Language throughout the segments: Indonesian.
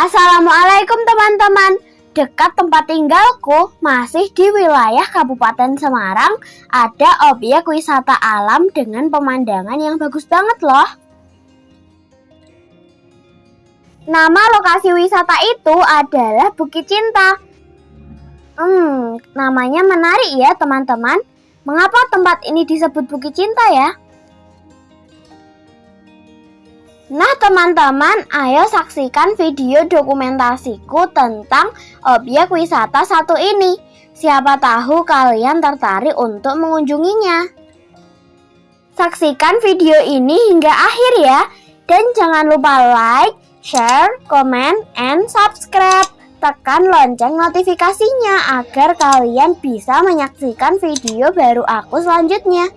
Assalamualaikum teman-teman. Dekat tempat tinggalku, masih di wilayah Kabupaten Semarang, ada objek wisata alam dengan pemandangan yang bagus banget loh. Nama lokasi wisata itu adalah Bukit Cinta. Hmm, namanya menarik ya teman-teman. Mengapa tempat ini disebut Bukit Cinta ya? Nah teman-teman, ayo saksikan video dokumentasiku tentang objek wisata satu ini. Siapa tahu kalian tertarik untuk mengunjunginya. Saksikan video ini hingga akhir ya. Dan jangan lupa like, share, comment, and subscribe. Tekan lonceng notifikasinya agar kalian bisa menyaksikan video baru aku selanjutnya.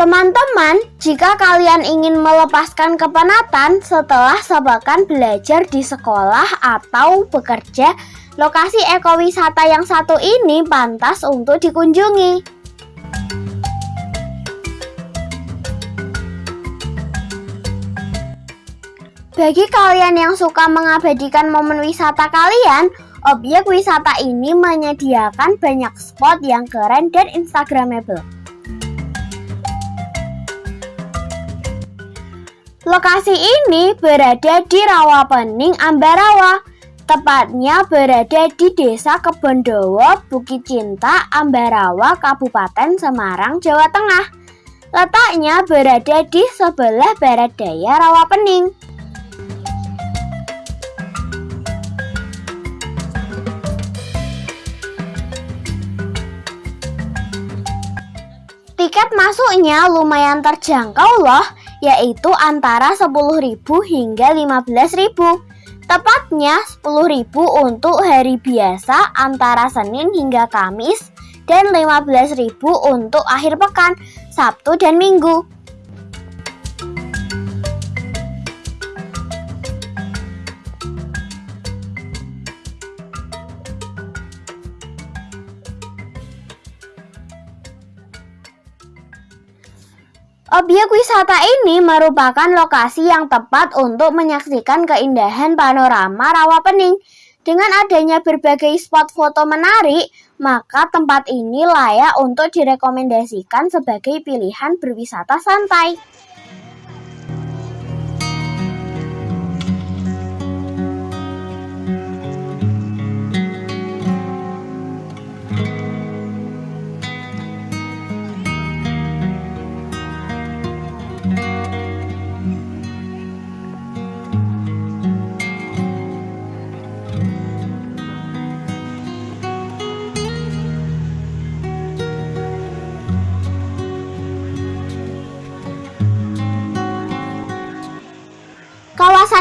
Teman-teman, jika kalian ingin melepaskan kepenatan setelah sebakan belajar di sekolah atau bekerja, lokasi ekowisata yang satu ini pantas untuk dikunjungi. Bagi kalian yang suka mengabadikan momen wisata kalian, objek wisata ini menyediakan banyak spot yang keren dan instagramable. Lokasi ini berada di Rawapening, Ambarawa. Tepatnya berada di Desa Kebondowo, Bukit Cinta, Ambarawa, Kabupaten Semarang, Jawa Tengah. Letaknya berada di sebelah barat daya Rawapening. Tiket masuknya lumayan terjangkau loh yaitu antara 10.000 hingga 15.000. Tepatnya 10.000 untuk hari biasa antara Senin hingga Kamis dan 15.000 untuk akhir pekan, Sabtu dan Minggu. Objek wisata ini merupakan lokasi yang tepat untuk menyaksikan keindahan panorama Rawapening. Dengan adanya berbagai spot foto menarik, maka tempat ini layak untuk direkomendasikan sebagai pilihan berwisata santai.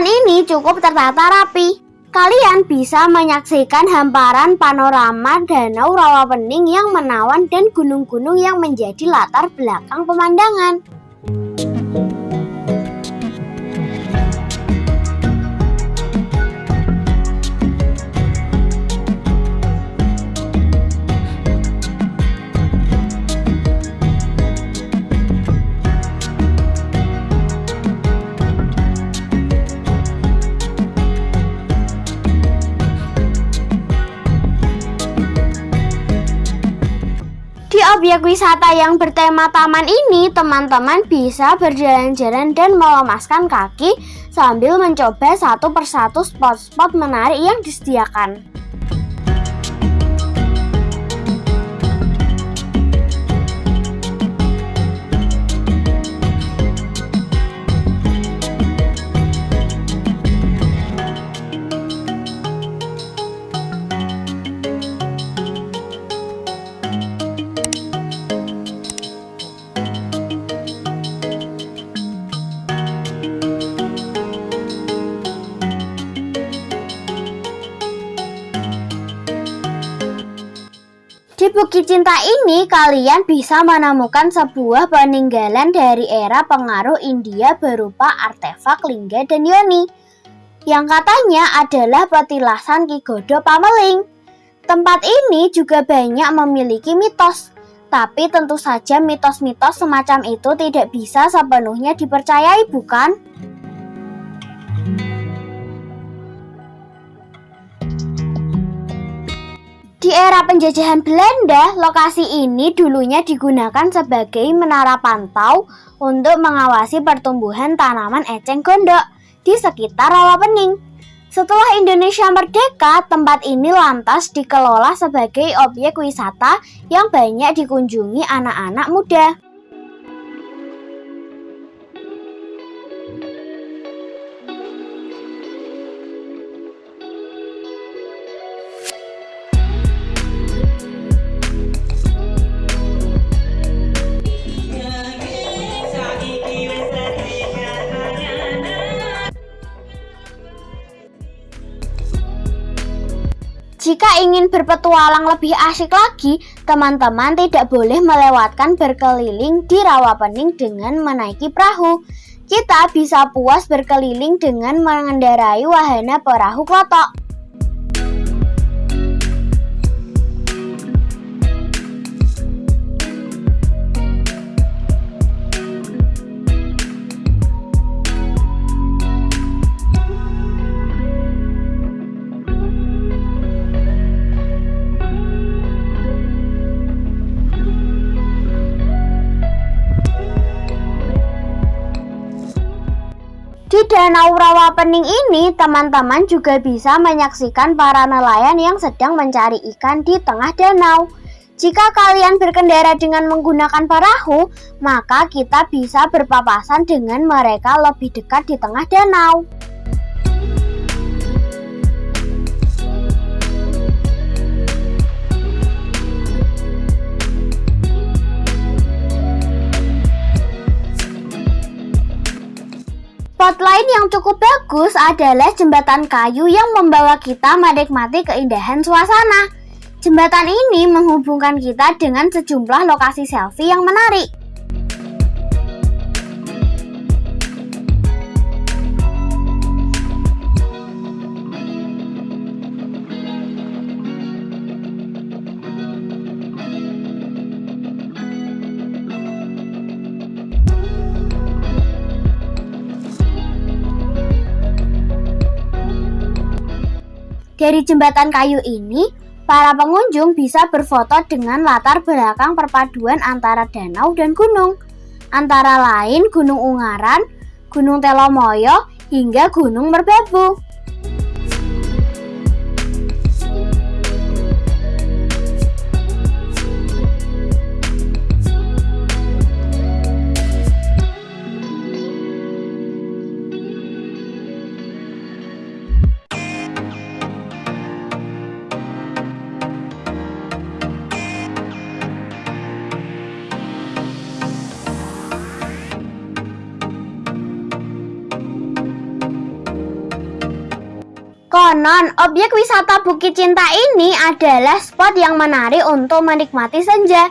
Ini cukup tertata rapi. Kalian bisa menyaksikan hamparan panorama Danau Rawapening yang menawan dan gunung-gunung yang menjadi latar belakang pemandangan. Objek wisata yang bertema taman ini, teman-teman bisa berjalan-jalan dan melemaskan kaki sambil mencoba satu persatu spot-spot menarik yang disediakan. Bukit Cinta ini kalian bisa menemukan sebuah peninggalan dari era pengaruh India berupa artefak Lingga dan Yoni yang katanya adalah petilasan Ki Godo Pameling. Tempat ini juga banyak memiliki mitos, tapi tentu saja mitos-mitos semacam itu tidak bisa sepenuhnya dipercayai bukan? Di era penjajahan Belanda, lokasi ini dulunya digunakan sebagai menara pantau untuk mengawasi pertumbuhan tanaman eceng gondok di sekitar Rawapening. Setelah Indonesia merdeka, tempat ini lantas dikelola sebagai objek wisata yang banyak dikunjungi anak-anak muda. Jika ingin berpetualang lebih asik lagi, teman-teman tidak boleh melewatkan berkeliling di Rawapening dengan menaiki perahu. Kita bisa puas berkeliling dengan mengendarai wahana perahu klotok. Danau Rawapening ini, teman-teman juga bisa menyaksikan para nelayan yang sedang mencari ikan di tengah danau. Jika kalian berkendara dengan menggunakan perahu, maka kita bisa berpapasan dengan mereka lebih dekat di tengah danau. Spot lain yang cukup bagus adalah jembatan kayu yang membawa kita menikmati keindahan suasana. Jembatan ini menghubungkan kita dengan sejumlah lokasi selfie yang menarik. Dari jembatan kayu ini, para pengunjung bisa berfoto dengan latar belakang perpaduan antara danau dan gunung. Antara lain Gunung Ungaran, Gunung Telomoyo, hingga Gunung Merbabu. Konon, objek wisata Bukit Cinta ini adalah spot yang menarik untuk menikmati senja.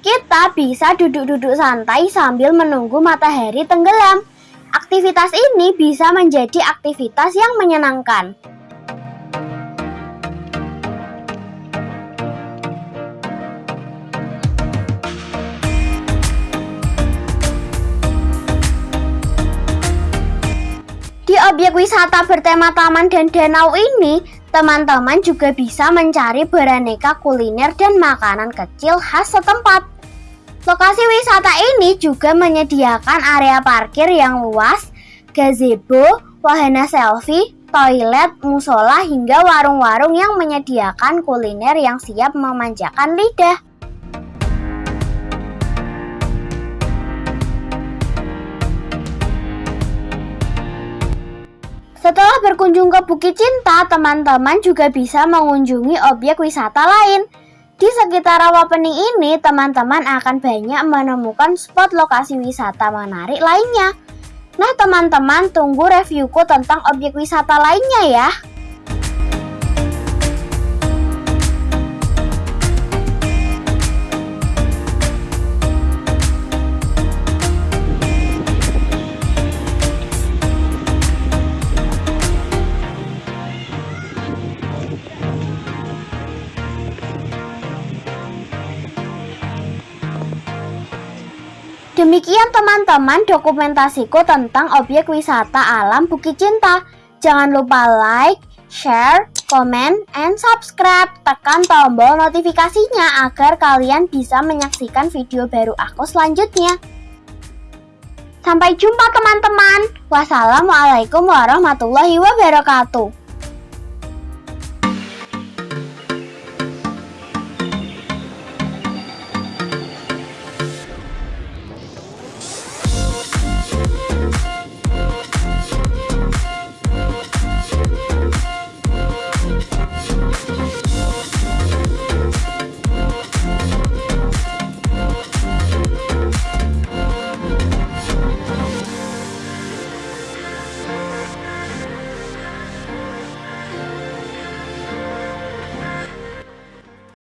Kita bisa duduk-duduk santai sambil menunggu matahari tenggelam. Aktivitas ini bisa menjadi aktivitas yang menyenangkan. Objek wisata bertema taman dan danau ini, Teman-teman juga bisa mencari beraneka kuliner dan makanan kecil khas setempat. Lokasi wisata ini juga menyediakan area parkir yang luas, gazebo, wahana selfie, toilet, musola, hingga warung-warung yang menyediakan kuliner yang siap memanjakan lidah. Setelah berkunjung ke Bukit Cinta, teman-teman juga bisa mengunjungi objek wisata lain. Di sekitar Rawapening ini, teman-teman akan banyak menemukan spot lokasi wisata menarik lainnya. Nah, teman-teman tunggu reviewku tentang objek wisata lainnya ya. Demikian teman-teman dokumentasiku tentang objek wisata alam Bukit Cinta. Jangan lupa like, share, komen, and subscribe. Tekan tombol notifikasinya agar kalian bisa menyaksikan video baru aku selanjutnya. Sampai jumpa teman-teman. Wassalamualaikum warahmatullahi wabarakatuh.